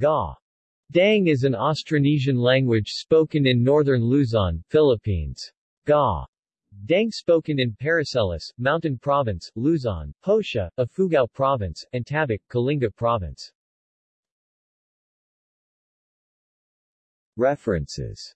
Ga. Dang is an Austronesian language spoken in northern Luzon, Philippines. Ga. Dang spoken in Paracelis, Mountain Province, Luzon, Hosha, Ifugao Province, and Tabuk, Kalinga Province. References